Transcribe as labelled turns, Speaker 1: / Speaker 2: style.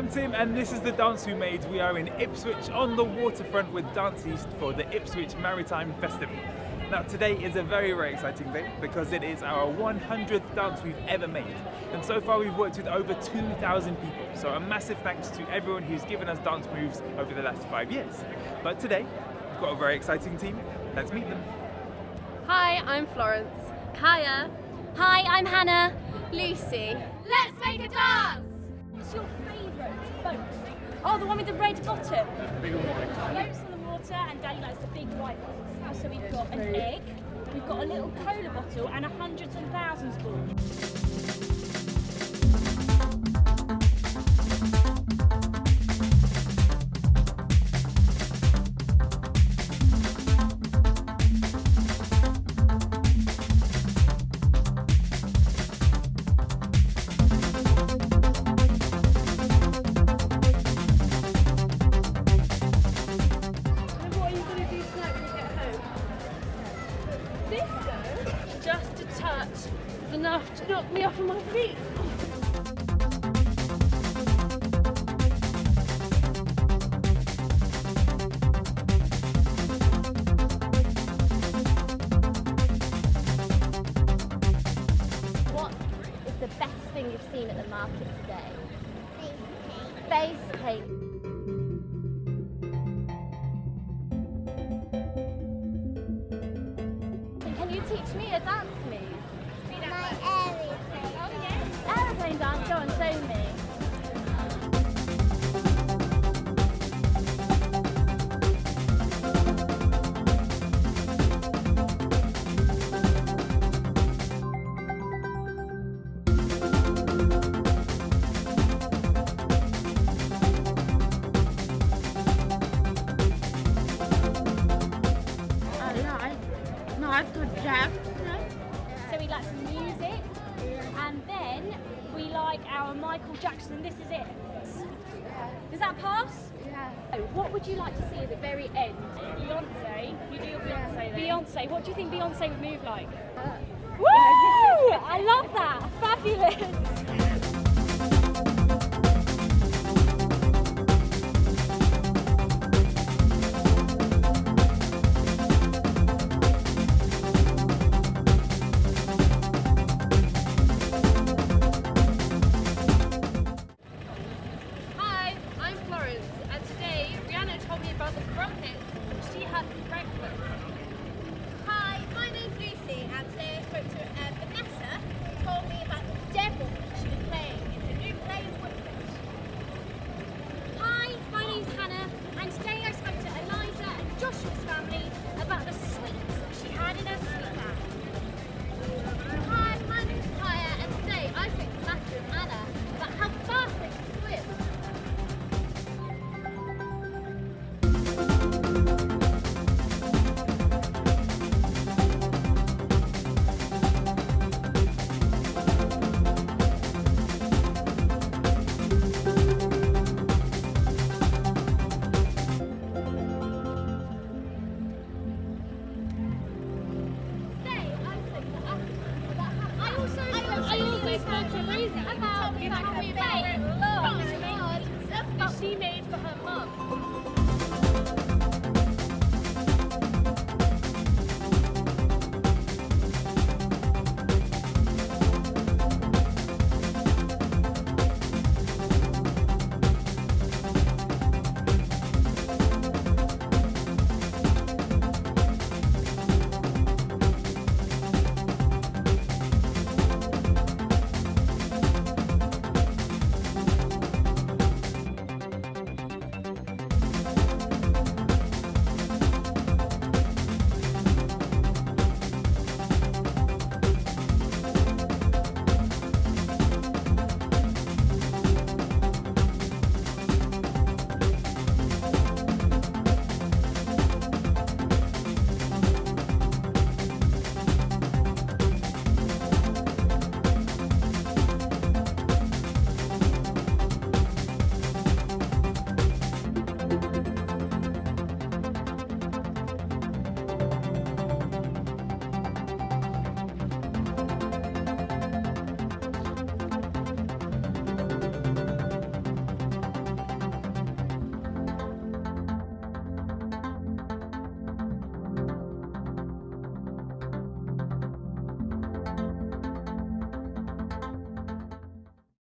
Speaker 1: I'm Tim and this is the dance we made. We are in Ipswich on the waterfront with Dance East for the Ipswich Maritime Festival. Now today is a very very exciting day because it is our 100th dance we've ever made and so far we've worked with over 2,000 people so a massive thanks to everyone who's given us dance moves over the last five years. But today we've got a very exciting team, let's meet them.
Speaker 2: Hi, I'm Florence.
Speaker 3: Kaya. Hi, I'm Hannah. Lucy.
Speaker 4: Let's make a dance!
Speaker 5: Your favourite boat? Oh, the one with the red bottom.
Speaker 1: One.
Speaker 5: Boats on the water and Daddy likes the big white ones. So we've got an egg, we've got a little cola bottle and a hundreds and thousands ball. Disco? Just a touch is enough to knock me off of my feet.
Speaker 3: What is the best thing you've seen at the market today? Face paint. Can you teach me a dance move? My oh, Aeroplane dance, go on, show me.
Speaker 5: So we like some music and then we like our Michael Jackson. This is it. Does that pass?
Speaker 3: Yeah.
Speaker 5: Oh, What would you like to see at the very end? Beyonce. You do your Beyonce then. Beyonce. What do you think Beyonce would move like? Uh. Woo! I love that. Fabulous. She made for her mum.